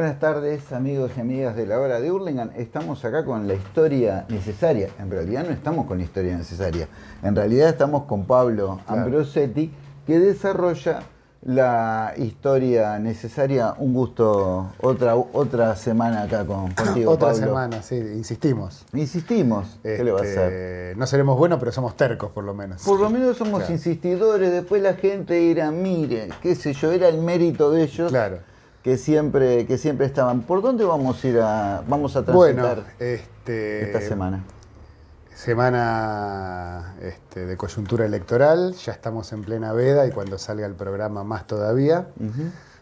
Buenas tardes amigos y amigas de la hora de Hurlingham. Estamos acá con la historia necesaria. En realidad no estamos con la historia necesaria. En realidad estamos con Pablo Ambrosetti que desarrolla la historia necesaria. Un gusto otra, otra semana acá con, contigo, Otra semana, sí, insistimos. Insistimos. ¿Qué le va a hacer? Este, no seremos buenos, pero somos tercos por lo menos. Por lo menos somos insistidores. Después la gente dirá, mire, qué sé yo, era el mérito de ellos. Claro que siempre, que siempre estaban. ¿Por dónde vamos a ir a, vamos a transitar bueno, este, esta semana? Semana este, de coyuntura electoral, ya estamos en plena veda y cuando salga el programa más todavía.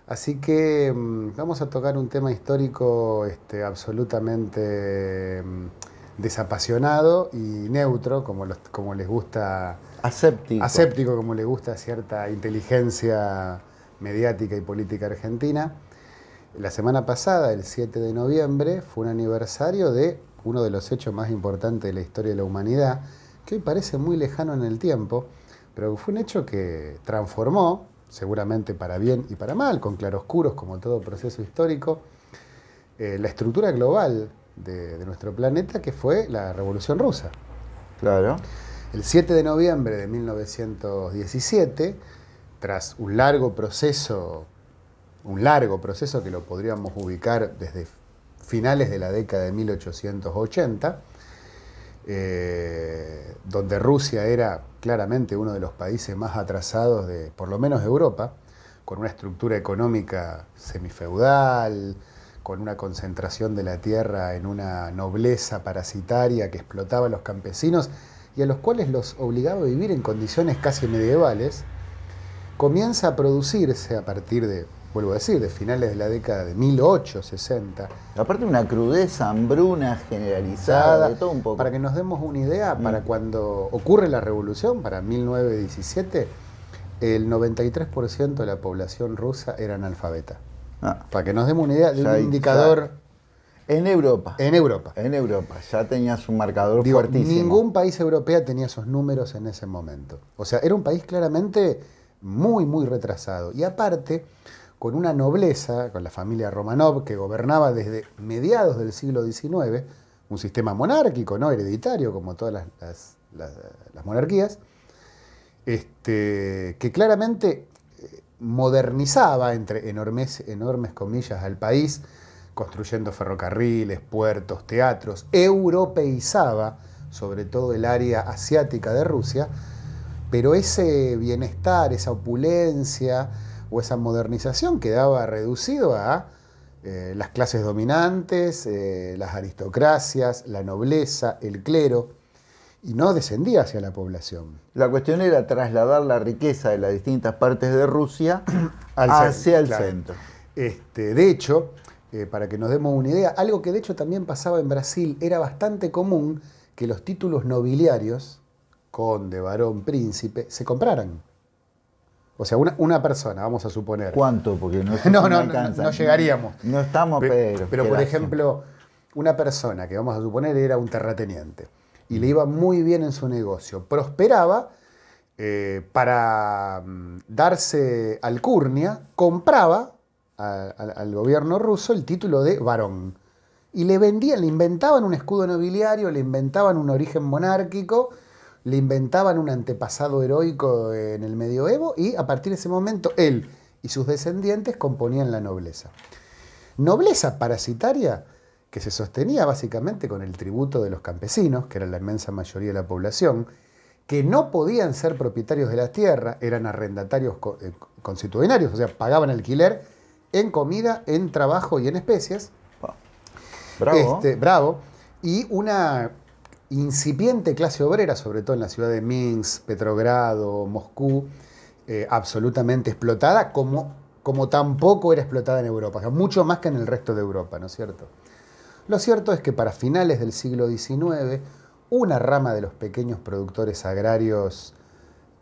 Así que mm, vamos a tocar un tema histórico este, absolutamente mm, desapasionado y neutro, como, como les gusta. Aséptico. Aséptico, como le gusta cierta inteligencia mediática y política argentina. La semana pasada, el 7 de noviembre, fue un aniversario de uno de los hechos más importantes de la historia de la humanidad, que hoy parece muy lejano en el tiempo, pero fue un hecho que transformó, seguramente para bien y para mal, con claroscuros como todo proceso histórico, eh, la estructura global de, de, nuestro planeta, que fue la Revolución Rusa. Claro. El 7 de noviembre de 1917, tras un largo proceso un largo proceso que lo podríamos ubicar desde finales de la década de 1880, eh, donde Rusia era claramente uno de los países más atrasados de, por lo menos Europa, con una estructura económica semifeudal, con una concentración de la tierra en una nobleza parasitaria que explotaba a los campesinos y a los cuales los obligaba a vivir en condiciones casi medievales, comienza a producirse a partir de vuelvo a decir, de finales de la década de 1860. Aparte una crudeza, hambruna generalizada, de todo un poco. Para que nos demos una idea, mm. para cuando ocurre la revolución, para 1917, el 93% de la población rusa era analfabeta. Ah. Para que nos demos una idea de un indicador... En Europa. En Europa. En Europa. Ya tenías un marcador fuertísimo. Ningún país europeo tenía esos números en ese momento. O sea, era un país claramente muy, muy retrasado. Y aparte, con una nobleza, con la familia Romanov, que gobernaba desde mediados del siglo XIX, un sistema monárquico, no hereditario, como todas las, monarquías, este, que claramente eh, modernizaba, entre enormes, enormes comillas, al país, construyendo ferrocarriles, puertos, teatros, europeizaba sobre todo el área asiática de Rusia, pero ese bienestar, esa opulencia, o esa modernización quedaba reducido a eh, las clases dominantes, eh, las aristocracias, la nobleza, el clero, y no descendía hacia la población. La cuestión era trasladar la riqueza de las distintas partes de Rusia hacia el centro. Este, de hecho, eh, para que nos demos una idea, algo que de hecho también pasaba en Brasil, era bastante común que los títulos nobiliarios, conde, varón, príncipe, se compraran. O sea, una, persona, vamos a suponer. ¿Cuánto? Porque no, no, no, no, llegaríamos. No estamos, pero. Pero, por ejemplo, una persona que vamos a suponer era un terrateniente y le iba muy bien en su negocio, prosperaba, eh, para mm, darse alcurnia, compraba al gobierno ruso el título de varón. Y le vendían, le inventaban un escudo nobiliario, le inventaban un origen monárquico le inventaban un antepasado heroico en el medioevo y a partir de ese momento él y sus descendientes componían la nobleza. Nobleza parasitaria que se sostenía básicamente con el tributo de los campesinos, que era la inmensa mayoría de la población, que no podían ser propietarios de la tierra, eran arrendatarios eh, constitucionarios, o sea, pagaban alquiler en comida, en trabajo y en especies. Bravo. Este, bravo. Y una incipiente clase obrera, sobre todo en la ciudad de Minsk, Petrogrado, Moscú, eh, absolutamente explotada, como, como tampoco era explotada en Europa, mucho más que en el resto de Europa, ¿no es cierto? Lo cierto es que para finales del siglo XIX, una rama de los pequeños productores agrarios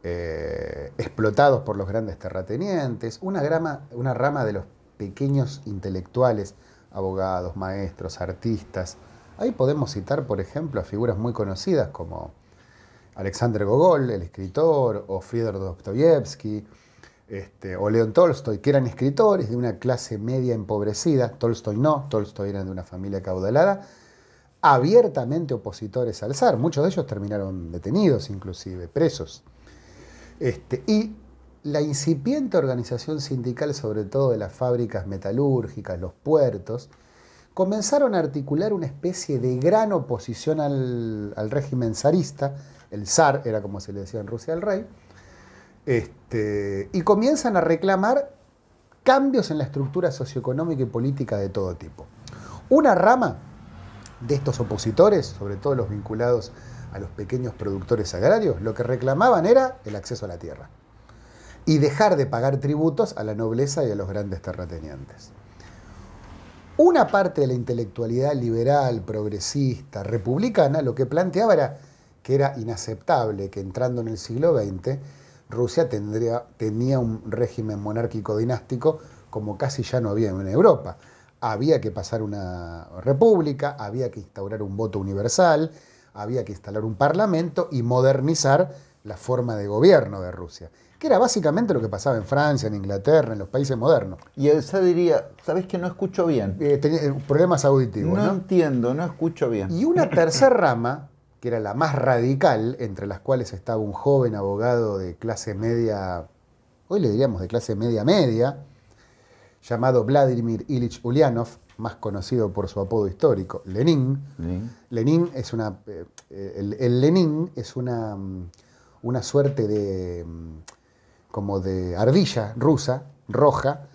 eh, explotados por los grandes terratenientes, una, una rama de los pequeños intelectuales, abogados, maestros, artistas, Ahí podemos citar, por ejemplo, a figuras muy conocidas como Alexander Gogol, el escritor, o Fyodor Dostoyevsky, este, o León Tolstoy, que eran escritores de una clase media empobrecida, Tolstoy no, Tolstoy era de una familia caudalada, abiertamente opositores al zar, muchos de ellos terminaron detenidos inclusive, presos. Este, y la incipiente organización sindical, sobre todo de las fábricas metalúrgicas, los puertos, comenzaron a articular una especie de gran oposición al, régimen zarista, el zar era como se le decía en Rusia al rey, este, y comienzan a reclamar cambios en la estructura socioeconómica y política de todo tipo. Una rama de estos opositores, sobre todo los vinculados a los pequeños productores agrarios, lo que reclamaban era el acceso a la tierra y dejar de pagar tributos a la nobleza y a los grandes terratenientes. Una parte de la intelectualidad liberal, progresista, republicana, lo que planteaba era que era inaceptable que entrando en el siglo XX Rusia tendría, tenía un régimen monárquico dinástico como casi ya no había en Europa. Había que pasar una república, había que instaurar un voto universal, había que instalar un parlamento y modernizar la forma de gobierno de Rusia, que era básicamente lo que pasaba en Francia, en Inglaterra, en los países modernos. Y Elsa diría, ¿sabes que no escucho bien? Eh, tenía eh, problemas auditivos. No, entiendo, no escucho bien. Y una tercera rama, que era la más radical, entre las cuales estaba un joven abogado de clase media, hoy le diríamos de clase media media, llamado Vladimir Ilich Ulyanov, más conocido por su apodo histórico, Lenin. Lenin, es una. Eh, el, Lenin es una, mm, una suerte de. Mm, como de ardilla rusa, roja,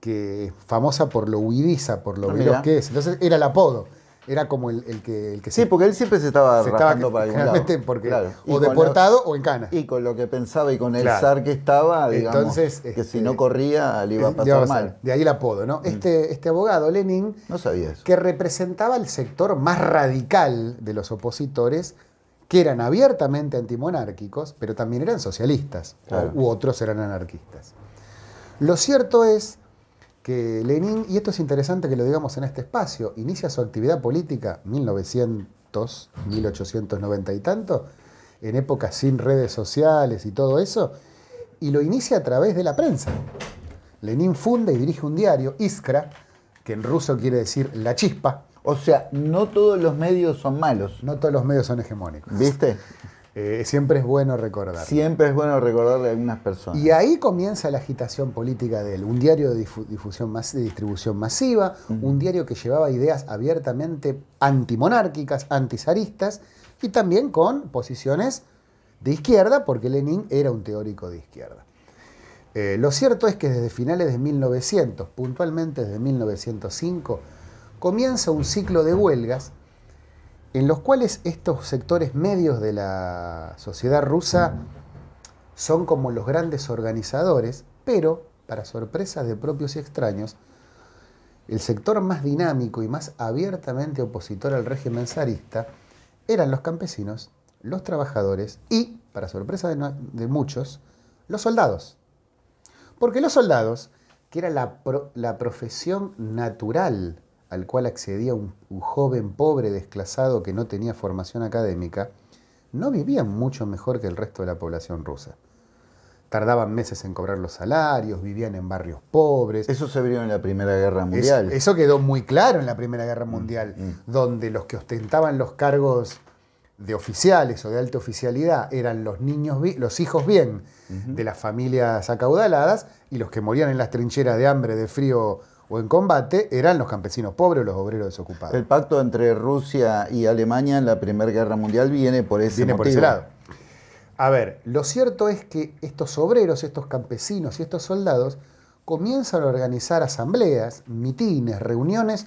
que es famosa por lo huidiza, por lo ah, veloz que es. Entonces era el apodo era como el, que, el que Sí, porque él siempre se estaba se para algún lado. Porque, o deportado o en cana. Y con lo que pensaba y con el zar que estaba, digamos, Entonces, que si no este, corría le iba a pasar mal. De ahí el apodo, ¿no? Mm. Este, este abogado, Lenin, no sabía eso. que representaba el sector más radical de los opositores, que eran abiertamente antimonárquicos, pero también eran socialistas, u otros eran anarquistas. Lo cierto es que Lenin, y esto es interesante que lo digamos en este espacio, inicia su actividad política 1900, 1890 y tanto, en épocas sin redes sociales y todo eso, y lo inicia a través de la prensa. Lenin funda y dirige un diario, Iskra, que en ruso quiere decir la chispa. O sea, no todos los medios son malos. No todos los medios son hegemónicos. ¿Viste? Eh, siempre es bueno recordar. Siempre es bueno recordarle a algunas personas. Y ahí comienza la agitación política de él. Un diario de, difusión de distribución masiva, un diario que llevaba ideas abiertamente antimonárquicas, antizaristas, y también con posiciones de izquierda, porque Lenin era un teórico de izquierda. Eh, lo cierto es que desde finales de 1900, puntualmente desde 1905, comienza un ciclo de huelgas en los cuales estos sectores medios de la sociedad rusa son como los grandes organizadores, pero, para sorpresa de propios y extraños, el sector más dinámico y más abiertamente opositor al régimen zarista eran los campesinos, los trabajadores y, para sorpresa de, muchos, los soldados. Porque los soldados, que era la, la profesión natural al cual accedía un, joven pobre desclasado que no tenía formación académica, no vivían mucho mejor que el resto de la población rusa. Tardaban meses en cobrar los salarios, vivían en barrios pobres. Eso se vio en la Primera Guerra Mundial. Eso, quedó muy claro en la Primera Guerra mm, Mundial, mm. donde los que ostentaban los cargos de oficiales o de alta oficialidad eran los niños, los hijos bien de las familias acaudaladas y los que morían en las trincheras de hambre, de frío o en combate eran los campesinos pobres o los obreros desocupados. El pacto entre Rusia y Alemania en la Primera Guerra Mundial viene por ese viene por ese lado. A ver, lo cierto es que estos obreros, estos campesinos y estos soldados comienzan a organizar asambleas, mitines, reuniones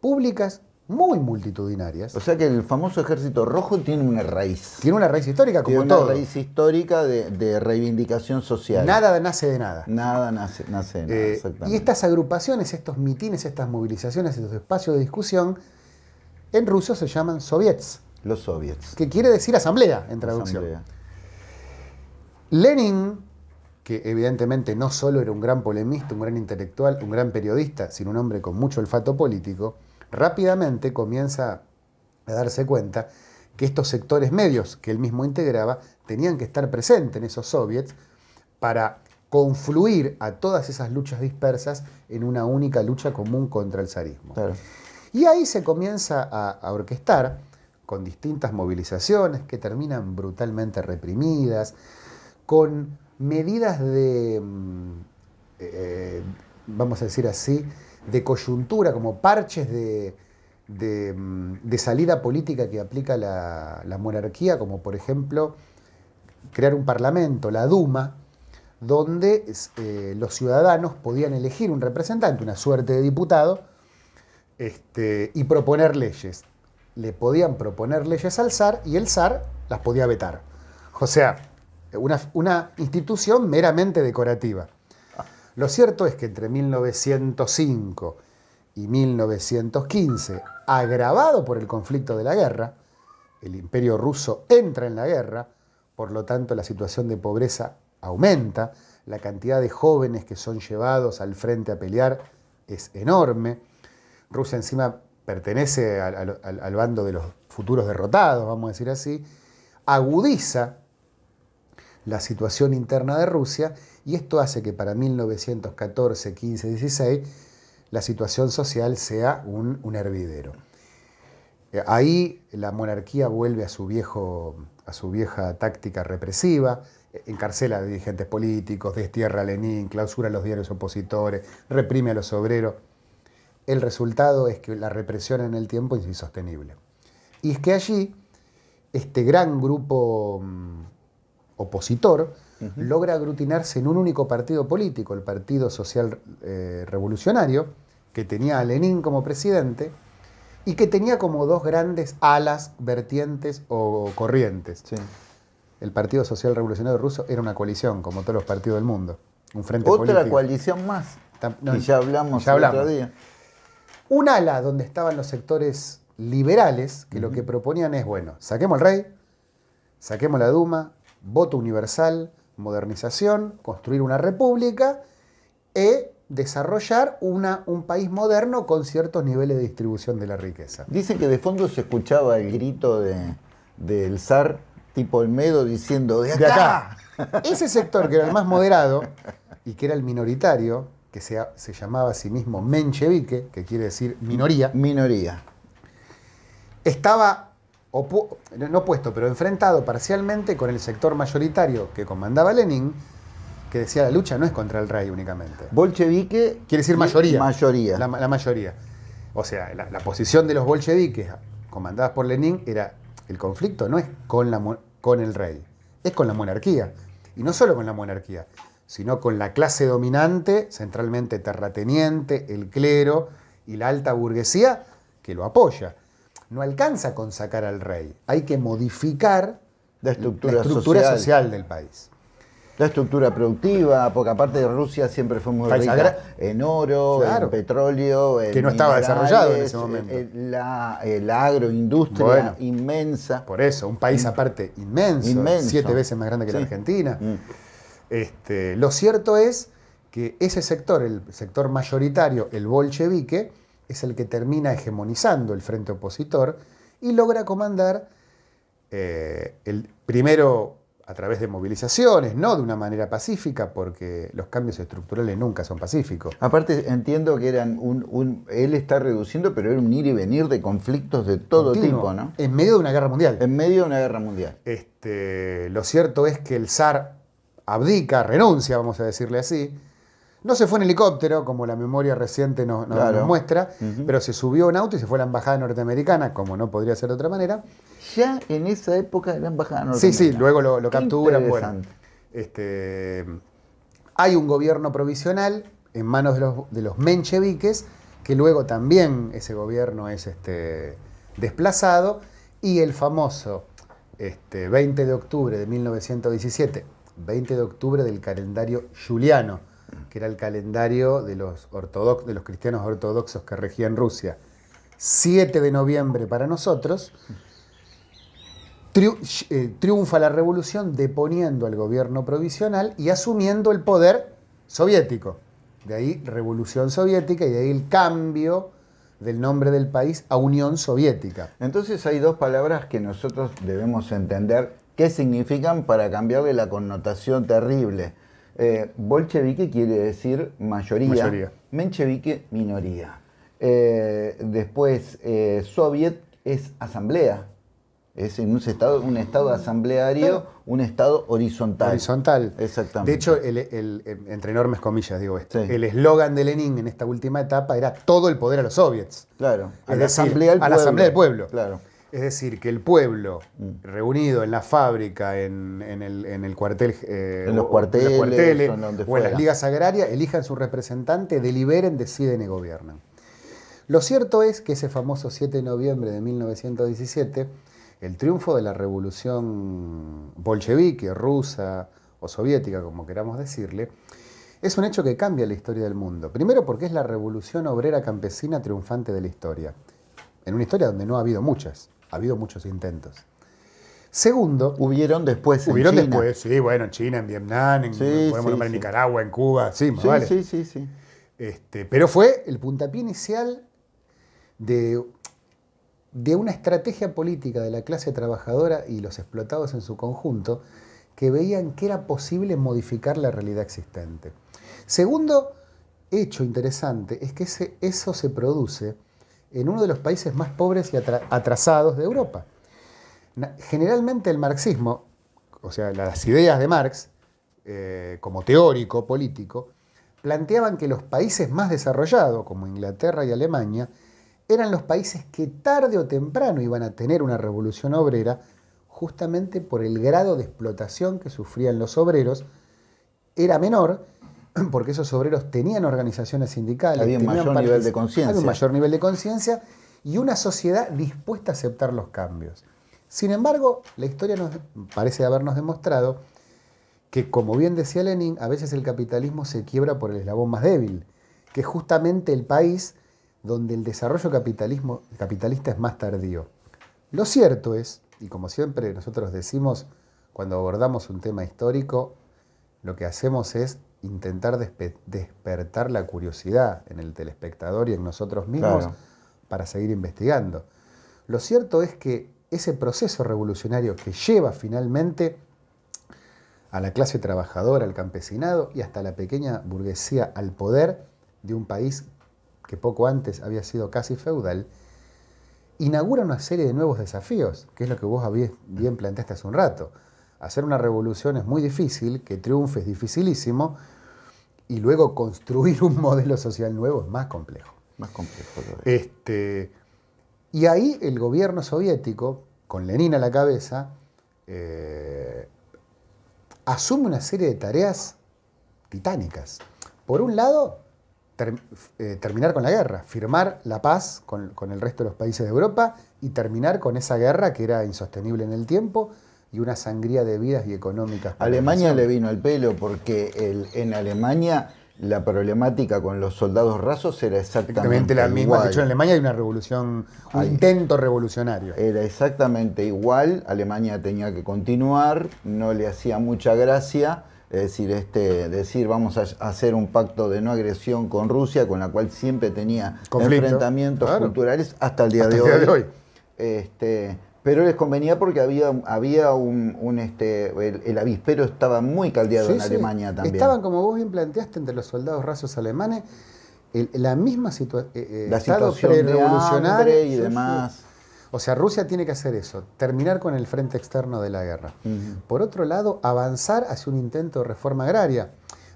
públicas muy multitudinarias. O sea que el famoso ejército rojo tiene una raíz. Tiene una raíz histórica como tiene una raíz histórica de, reivindicación social. Nada nace de nada. Nada nace, nace de nada, eh, exactamente. Y estas agrupaciones, estos mitines, estas movilizaciones, estos espacios de discusión, en ruso se llaman soviets. Los soviets. Que quiere decir asamblea en traducción. Lenin, que evidentemente no solo era un gran polemista, un gran intelectual, un gran periodista, sino un hombre con mucho olfato político, rápidamente comienza a darse cuenta que estos sectores medios que él mismo integraba tenían que estar presentes en esos soviets para confluir a todas esas luchas dispersas en una única lucha común contra el zarismo. Y ahí se comienza a, orquestar con distintas movilizaciones que terminan brutalmente reprimidas, con medidas de, mm, eh, vamos a decir así, de coyuntura, como parches de, mm, salida política que aplica la, monarquía, como por ejemplo crear un parlamento, la Duma, donde eh, los ciudadanos podían elegir un representante, una suerte de diputado, este, y proponer leyes. Le podían proponer leyes al zar y el zar las podía vetar. O sea, una, una institución meramente decorativa. Lo cierto es que entre 1905 y 1915, agravado por el conflicto de la guerra, el imperio ruso entra en la guerra, por lo tanto la situación de pobreza aumenta, la cantidad de jóvenes que son llevados al frente a pelear es enorme. Rusia encima pertenece al, bando de los futuros derrotados, vamos a decir así, agudiza la situación interna de Rusia y esto hace que para 1914, 15, 16 la situación social sea un, un hervidero. Eh, ahí la monarquía vuelve a su, viejo, a su vieja táctica represiva, encarcela a dirigentes políticos, destierra a Lenin, clausura a los diarios opositores, reprime a los obreros. El resultado es que la represión en el tiempo es insostenible. Y es que allí este gran grupo opositor logra aglutinarse en un único partido político, el Partido Social eh, Revolucionario, que tenía a Lenin como presidente y que tenía como dos grandes alas, vertientes o corrientes. El Partido Social Revolucionario Ruso era una coalición, como todos los partidos del mundo. Un frente Otra coalición más. y ya hablamos, ya hablamos. otro día. Un ala donde estaban los sectores liberales, que lo que proponían es, bueno, saquemos el rey, saquemos la Duma, voto universal, modernización, construir una república e desarrollar una, un país moderno con ciertos niveles de distribución de la riqueza. Dice que de fondo se escuchaba el grito de, del zar tipo Olmedo diciendo de acá. Ese sector que era el más moderado y que era el minoritario, que se, se llamaba a sí mismo menchevique, que quiere decir minoría. Minoría. Estaba no opuesto, pero enfrentado parcialmente con el sector mayoritario que comandaba Lenin, que decía la lucha no es contra el rey únicamente. Bolchevique quiere decir mayoría. Mayoría. La, mayoría. O sea, la, posición de los bolcheviques comandadas por Lenin era el conflicto no es con, la, con el rey, es con la monarquía. Y no solo con la monarquía, sino con la clase dominante, centralmente terrateniente, el clero y la alta burguesía que lo apoya no alcanza con sacar al rey. Hay que modificar la estructura, social. del país. La estructura productiva, porque aparte de Rusia siempre fue muy rica en oro, en petróleo, que no estaba desarrollado en ese momento. Eh, la, agroindustria inmensa. Por eso, un país aparte inmenso, siete veces más grande que la Argentina. Mm. Este, lo cierto es que ese sector, el sector mayoritario, el bolchevique, es el que termina hegemonizando el frente opositor y logra comandar eh, el primero a través de movilizaciones, no de una manera pacífica, porque los cambios estructurales nunca son pacíficos. Aparte, entiendo que eran un, él está reduciendo, pero era un ir y venir de conflictos de todo tipo, ¿no? En medio de una guerra mundial. En medio de una guerra mundial. Este, lo cierto es que el zar abdica, renuncia, vamos a decirle así, no se fue en helicóptero, como la memoria reciente nos, muestra, pero se subió en auto y se fue a la embajada norteamericana, como no podría ser de otra manera. Ya en esa época de la embajada norteamericana. Sí, sí, luego lo, capturan. Bueno, este, hay un gobierno provisional en manos de los, de los mencheviques, que luego también ese gobierno es este, desplazado, y el famoso este, 20 de octubre de 1917, 20 de octubre del calendario juliano, que era el calendario de los, de los cristianos ortodoxos que regían Rusia. 7 de noviembre para nosotros, eh, triunfa la revolución deponiendo al gobierno provisional y asumiendo el poder soviético. De ahí revolución soviética y de ahí el cambio del nombre del país a Unión Soviética. Entonces hay dos palabras que nosotros debemos entender qué significan para cambiarle la connotación terrible Eh, bolchevique quiere decir mayoría, Mayoría. menchevique minoría. Eh, después, eh, soviet es asamblea. Es en un estado, un estado asambleario, un estado horizontal. Horizontal. Exactamente. De hecho, el- el- el- entre enormes comillas digo esto, Sí. el eslogan de Lenin en esta última etapa era todo el poder a los soviets. Claro, a la decir, asamblea del a la pueblo. asamblea del pueblo. Claro. Es decir, que el pueblo Mm. reunido en la fábrica, en, en el, en el cuartel, eh, En los cuarteles, cuarteles, o en o en las ligas agrarias, elijan su representante, deliberen, deciden y gobiernan. Lo cierto es que ese famoso 7 de noviembre de 1917, el triunfo de la revolución bolchevique, rusa o soviética, como queramos decirle, es un hecho que cambia la historia del mundo. Primero porque es la revolución obrera campesina triunfante de la historia. En una historia donde no ha habido muchas, ha habido muchos intentos. Segundo, Hubieron después en hubieron China. después, sí, bueno, en China, en Vietnam, en, Sí, podemos sí, nombrar en sí. Nicaragua, en Cuba, sí, más vale. sí, sí, sí. Este, pero fue el puntapié inicial de, de una estrategia política de la clase trabajadora y los explotados en su conjunto que veían que era posible modificar la realidad existente. Segundo hecho interesante es que ese- eso se produce en uno de los países más pobres y atra- atrasados de Europa. Generalmente el marxismo, o sea, las ideas de Marx, eh, como teórico político, planteaban que los países más desarrollados, como Inglaterra y Alemania, eran los países que tarde o temprano iban a tener una revolución obrera, justamente por el grado de explotación que sufrían los obreros, era menor, porque esos obreros tenían organizaciones sindicales, Había un tenían mayor nivel de conciencia. había un mayor nivel de conciencia y una sociedad dispuesta a aceptar los cambios. Sin embargo, la historia nos parece habernos demostrado que, como bien decía Lenin, a veces el capitalismo se quiebra por el eslabón más débil, que es justamente el país donde el desarrollo capitalismo, capitalista es más tardío. Lo cierto es, y como siempre nosotros decimos cuando abordamos un tema histórico, lo que hacemos es intentar despe- despertar la curiosidad en el telespectador y en nosotros mismos Claro. para seguir investigando. Lo cierto es que ese proceso revolucionario que lleva finalmente a la clase trabajadora, al campesinado y hasta la pequeña burguesía al poder de un país que poco antes había sido casi feudal, inaugura una serie de nuevos desafíos, que es lo que vos bien planteaste hace un rato. Hacer una revolución es muy difícil, que triunfe es dificilísimo, y luego construir un modelo social nuevo es más complejo. Más complejo todavía. Este, y ahí el gobierno soviético, con Lenin a la cabeza, eh, asume una serie de tareas titánicas. Por un lado, ter- eh, terminar con la guerra, firmar la paz con, con el resto de los países de Europa y terminar con esa guerra que era insostenible en el tiempo y una sangría de vidas y económicas. Alemania le vino el pelo porque el- en Alemania la problemática con los soldados rasos era exactamente Exactamente la misma. igual. De hecho, en Alemania hay una revolución, un intento revolucionario. Era exactamente igual, Alemania tenía que continuar, no le hacía mucha gracia, es decir, este, decir vamos a hacer un pacto de no agresión con Rusia, con la cual siempre tenía Conflicto, enfrentamientos claro. culturales hasta el día, Hasta de, el día hoy. de hoy. Este, pero les convenía porque había, había un, un, este, el, el avispero estaba muy caldeado Sí, en sí. Alemania también. Estaban, como vos bien planteaste, entre los soldados rasos alemanes, el- la misma situa- eh, eh, la situación hambre y demás. O sea, Rusia tiene que hacer eso, terminar con el frente externo de la guerra. Ujú. Por otro lado, avanzar hacia un intento de reforma agraria,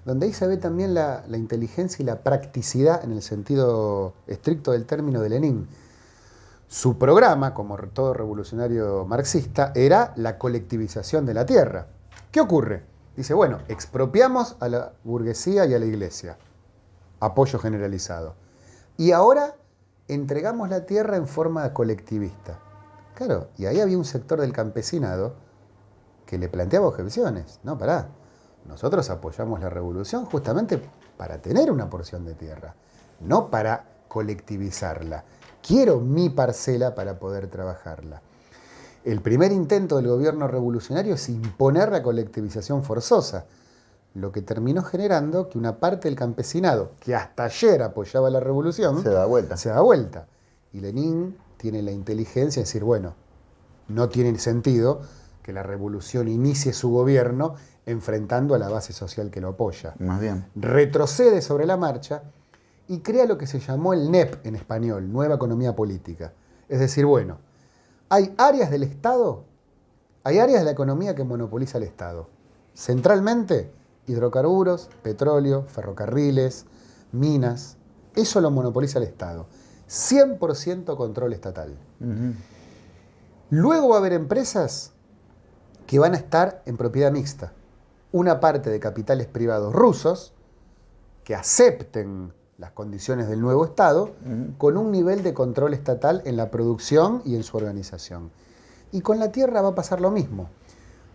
donde ahí se ve también la, la inteligencia y la practicidad en el sentido estricto del término de Lenin. Su programa, como todo revolucionario marxista, era la colectivización de la tierra. ¿Qué ocurre? Dice, bueno, expropiamos a la burguesía y a la iglesia. Apoyo generalizado. Y ahora entregamos la tierra en forma colectivista. Claro, y ahí había un sector del campesinado que le planteaba objeciones. No, pará. Nosotros apoyamos la revolución justamente para tener una porción de tierra, no para colectivizarla. Quiero mi parcela para poder trabajarla. El primer intento del gobierno revolucionario es imponer la colectivización forzosa, lo que terminó generando que una parte del campesinado, que hasta ayer apoyaba la revolución, Se da vuelta. se da vuelta. Y Lenin tiene la inteligencia de decir, bueno, no tiene sentido que la revolución inicie su gobierno enfrentando a la base social que lo apoya. Más bien. Retrocede sobre la marcha y crea lo que se llamó el NEP en español, Nueva Economía Política. Es decir, bueno, hay áreas del Estado, hay áreas de la economía que monopoliza el Estado. Centralmente, hidrocarburos, petróleo, ferrocarriles, minas. Eso lo monopoliza el Estado. 100% control estatal. Luego va a haber empresas que van a estar en propiedad mixta. Una parte de capitales privados rusos que acepten las condiciones del nuevo Estado con un nivel de control estatal en la producción y en su organización. Y con la tierra va a pasar lo mismo.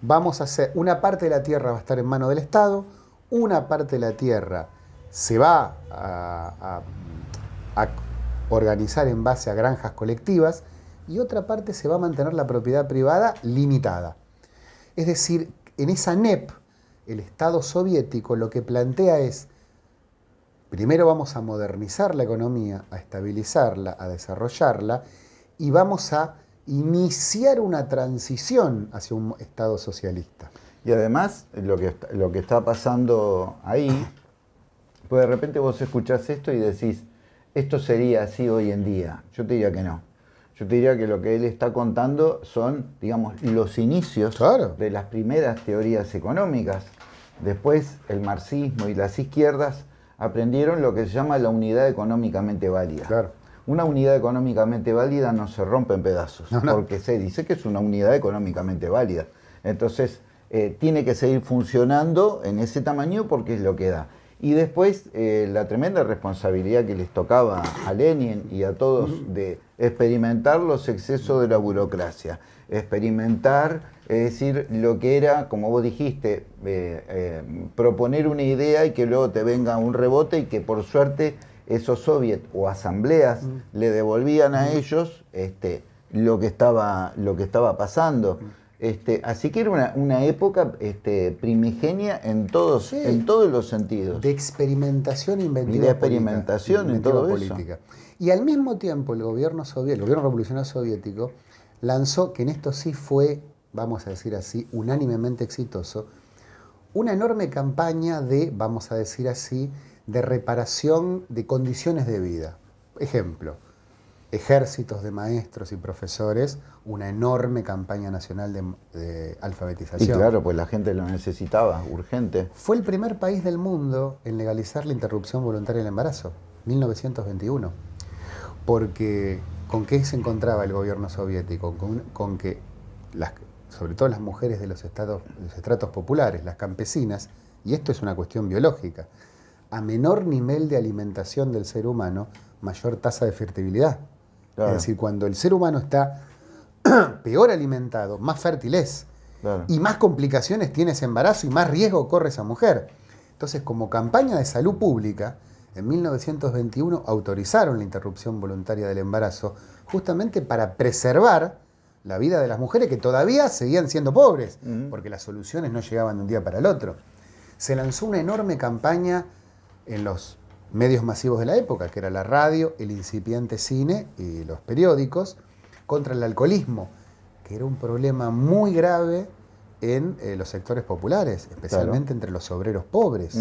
Vamos a hacer, una parte de la tierra va a estar en manos del Estado, una parte de la tierra se va a, a organizar en base a granjas colectivas y otra parte se va a mantener la propiedad privada limitada. Es decir, en esa NEP, el Estado soviético lo que plantea es, primero vamos a modernizar la economía, a estabilizarla, a desarrollarla, y vamos a iniciar una transición hacia un Estado socialista. Y además, lo que, lo que está pasando ahí, pues de repente vos escuchás esto y decís, esto sería así hoy en día. Yo te diría que no. Yo te diría que lo que él está contando son, digamos, los inicios de las primeras teorías económicas. Después el marxismo y las izquierdas aprendieron lo que se llama la unidad económicamente válida. Una unidad económicamente válida no se rompe en pedazos, porque se dice que es una unidad económicamente válida. Entonces, eh, tiene que seguir funcionando en ese tamaño porque es lo que da. Y después eh, la tremenda responsabilidad que les tocaba a Lenin y a todos de experimentar los excesos de la burocracia, experimentar, es decir, lo que era, como vos dijiste, eh, eh, proponer una idea y que luego te venga un rebote y que por suerte esos soviets o asambleas le devolvían a ellos este, lo, que estaba, lo que estaba pasando. Este, así que era una, época este, primigenia en todos, en todos los sentidos. De experimentación inventiva. Y de experimentación en todo política. Y al mismo tiempo el gobierno soviético, el gobierno revolucionario soviético, lanzó, que en esto sí fue, vamos a decir así, unánimemente exitoso, una enorme campaña de, vamos a decir así, de reparación de condiciones de vida. Ejemplo, ejércitos de maestros y profesores, una enorme campaña nacional de, alfabetización. Y claro, pues la gente lo necesitaba, urgente. Fue el primer país del mundo en legalizar la interrupción voluntaria del embarazo, 1921. Porque, ¿con qué se encontraba el gobierno soviético? Con, que, las, sobre todo las mujeres de los, estados, de los estratos populares, las campesinas, y esto es una cuestión biológica, a menor nivel de alimentación del ser humano, mayor tasa de fertilidad. Es decir, cuando el ser humano está peor alimentado, más fértil es. Y más complicaciones tiene ese embarazo y más riesgo corre esa mujer. Entonces, como campaña de salud pública, en 1921 autorizaron la interrupción voluntaria del embarazo justamente para preservar la vida de las mujeres que todavía seguían siendo pobres, porque las soluciones no llegaban de un día para el otro. Se lanzó una enorme campaña en los medios masivos de la época, que era la radio, el incipiente cine y los periódicos, contra el alcoholismo, que era un problema muy grave en eh, los sectores populares, especialmente entre los obreros pobres.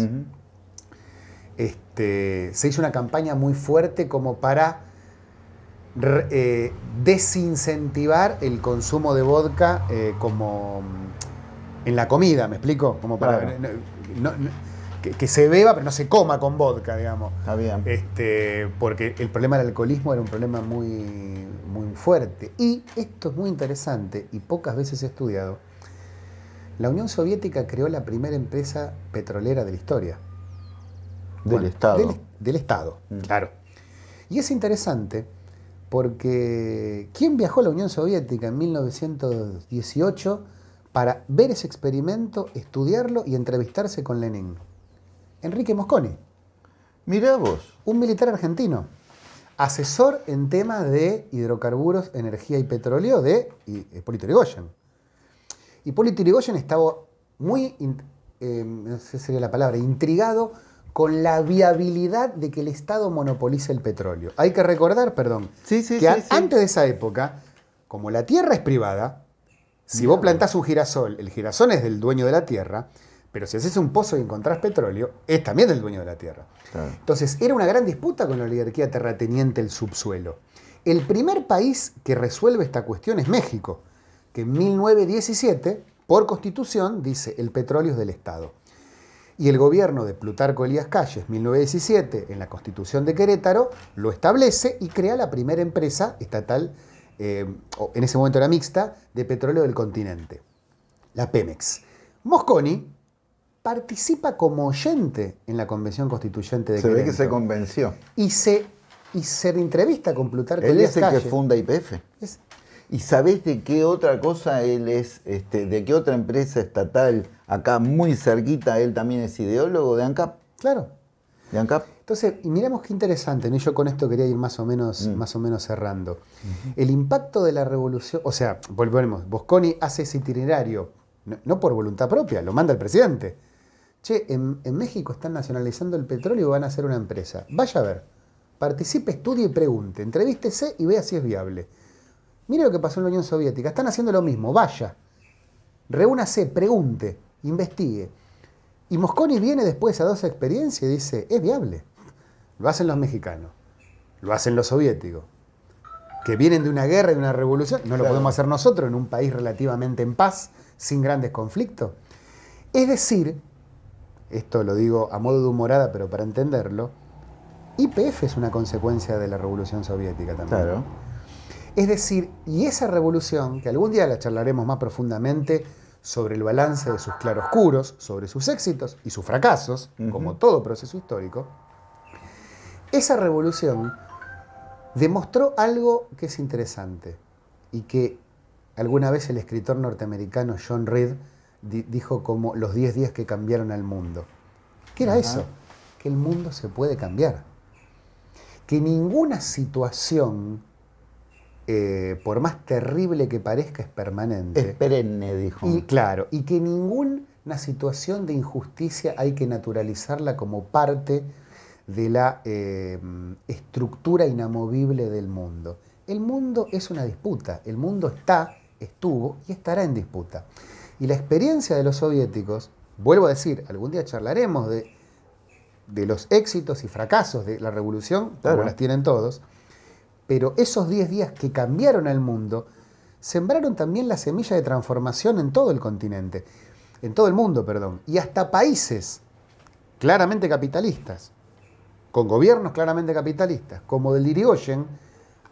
este, se hizo una campaña muy fuerte como para eh, desincentivar el consumo de vodka eh, como mm, en la comida, ¿me explico? Como para que, se beba, pero no se coma con vodka, digamos. Está bien. Este, porque el problema del alcoholismo era un problema muy, muy fuerte. Y esto es muy interesante y pocas veces estudiado. La Unión Soviética creó la primera empresa petrolera de la historia. Del Estado. Del, Estado, mm. claro. Y es interesante porque ¿quién viajó a la Unión Soviética en 1918 para ver ese experimento, estudiarlo y entrevistarse con Lenin? Enrique Mosconi. Mirá vos. Un militar argentino. Asesor en temas de hidrocarburos, energía y petróleo de Hipólito Yrigoyen. Hipólito Yrigoyen estaba muy, eh, no sé si sería la palabra, intrigado con la viabilidad de que el Estado monopolice el petróleo. Hay que recordar, perdón, sí, sí, que antes de esa época, como la tierra es privada, Si vos plantás un girasol, el girasol es del dueño de la tierra, pero si haces un pozo y encontrás petróleo, es también del dueño de la tierra. Entonces, era una gran disputa con la oligarquía terrateniente el subsuelo. El primer país que resuelve esta cuestión es México, que en 1917, por constitución, dice el petróleo es del Estado. Y el gobierno de Plutarco Elías Calles, 1917, en la constitución de Querétaro, lo establece y crea la primera empresa estatal, eh, en ese momento era mixta, de petróleo del continente, la Pemex. Mosconi participa como oyente en la convención constituyente de se ve que se convenció. Y se, y se entrevista con Plutarco Él es el que funda IPF. ¿Y sabés de qué otra cosa él es, este, de qué otra empresa estatal acá muy cerquita, él también es ideólogo de ANCAP? Claro. ¿De ANCAP? Entonces, y miremos qué interesante, ¿no? yo con esto quería ir más o menos, mm. más o menos cerrando. El impacto de la revolución, o sea, volvemos, Bosconi hace ese itinerario, no por voluntad propia, lo manda el presidente che, en, México están nacionalizando el petróleo y van a hacer una empresa. Vaya a ver, participe, estudie y pregunte, entrevístese y vea si es viable. Mire lo que pasó en la Unión Soviética, están haciendo lo mismo, vaya, reúnase, pregunte, investigue. Y Mosconi viene después a dos experiencias y dice, es viable. Lo hacen los mexicanos, lo hacen los soviéticos, que vienen de una guerra y de una revolución, no lo podemos hacer nosotros en un país relativamente en paz, sin grandes conflictos. Es decir, esto lo digo a modo de humorada, pero para entenderlo, IPF es una consecuencia de la revolución soviética también. Claro. Es decir, y esa revolución, que algún día la charlaremos más profundamente sobre el balance de sus claroscuros, sobre sus éxitos y sus fracasos, como todo proceso histórico, esa revolución demostró algo que es interesante y que alguna vez el escritor norteamericano John Reed dijo como los 10 días que cambiaron al mundo. ¿Qué era eso? Que el mundo se puede cambiar. Que ninguna situación, eh, por más terrible que parezca, es permanente. Es perenne, dijo. Y claro, y que ninguna situación de injusticia hay que naturalizarla como parte de la eh, estructura inamovible del mundo. El mundo es una disputa, el mundo está, estuvo y estará en disputa. Y la experiencia de los soviéticos, vuelvo a decir, algún día charlaremos de, de los éxitos y fracasos de la revolución, como las tienen todos, pero esos 10 días que cambiaron al mundo, sembraron también la semilla de transformación en todo el continente, en todo el mundo, perdón, y hasta países claramente capitalistas, con gobiernos claramente capitalistas, como del Irigoyen,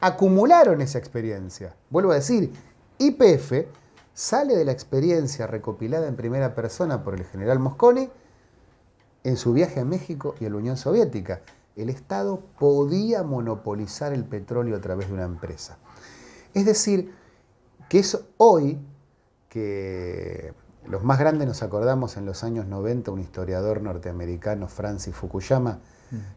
acumularon esa experiencia. Vuelvo a decir, IPF sale de la experiencia recopilada en primera persona por el general Mosconi en su viaje a México y a la Unión Soviética. El Estado podía monopolizar el petróleo a través de una empresa. Es decir, que es hoy que los más grandes nos acordamos en los años 90, un historiador norteamericano, Francis Fukuyama,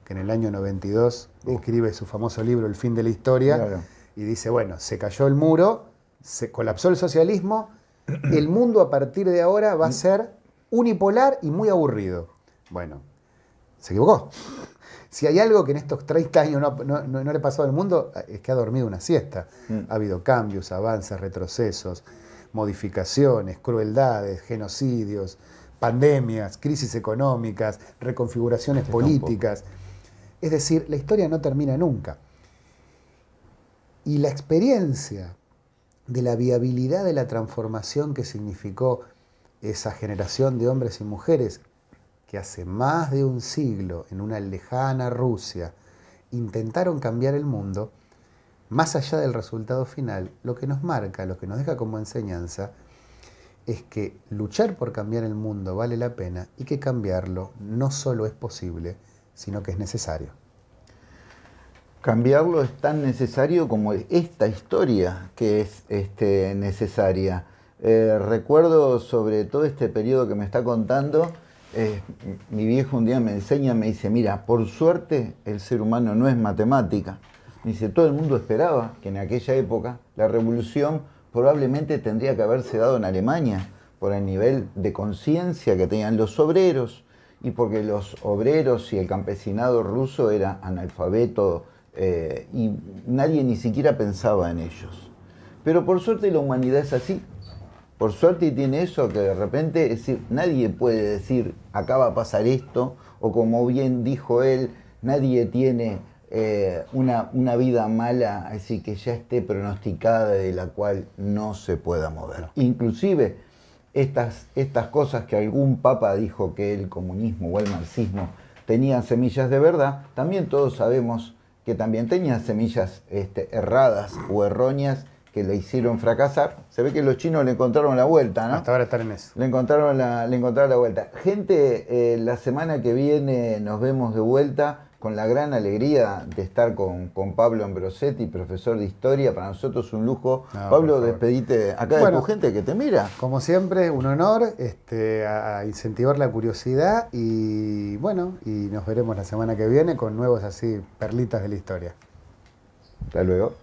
que en el año 92 escribe su famoso libro El fin de la historia y dice, bueno, se cayó el muro, se colapsó el socialismo, el mundo a partir de ahora va a ser unipolar y muy aburrido. Bueno, se equivocó. Si hay algo que en estos 30 años no, le pasó al mundo, es que ha dormido una siesta. Mm. Ha habido cambios, avances, retrocesos, modificaciones, crueldades, genocidios, pandemias, crisis económicas, reconfiguraciones políticas. Es decir, la historia no termina nunca. Y la experiencia de la viabilidad de la transformación que significó esa generación de hombres y mujeres que hace más de un siglo en una lejana Rusia intentaron cambiar el mundo, más allá del resultado final, lo que nos marca, lo que nos deja como enseñanza, es que luchar por cambiar el mundo vale la pena y que cambiarlo no solo es posible, sino que es necesario. Cambiarlo es tan necesario como esta historia que es este, necesaria. Eh, recuerdo sobre todo este periodo que me está contando, eh, mi viejo un día me enseña, me dice, mira, por suerte el ser humano no es matemática. Me dice, todo el mundo esperaba que en aquella época la revolución probablemente tendría que haberse dado en Alemania por el nivel de conciencia que tenían los obreros y porque los obreros y el campesinado ruso era analfabeto eh, y nadie ni siquiera pensaba en ellos. Pero por suerte la humanidad es así. Por suerte tiene eso que de repente, es decir, nadie puede decir, acá va a pasar esto, o como bien dijo él, nadie tiene eh, una, una, vida mala, así que ya esté pronosticada de la cual no se pueda mover. Inclusive estas, estas cosas que algún papa dijo que el comunismo o el marxismo tenían semillas de verdad, también todos sabemos que también tenían semillas este, erradas o erróneas que le hicieron fracasar. Se ve que los chinos le encontraron la vuelta, ¿no? Hasta ahora están en eso. Le encontraron la, le encontraron la vuelta. Gente, eh, la semana que viene nos vemos de vuelta con la gran alegría de estar con, con Pablo Ambrosetti, profesor de historia. Para nosotros un lujo. Pablo, despedite acá de tu gente que te mira. Como siempre, un honor este, a incentivar la curiosidad y bueno, y nos veremos la semana que viene con nuevos así perlitas de la historia. Hasta luego.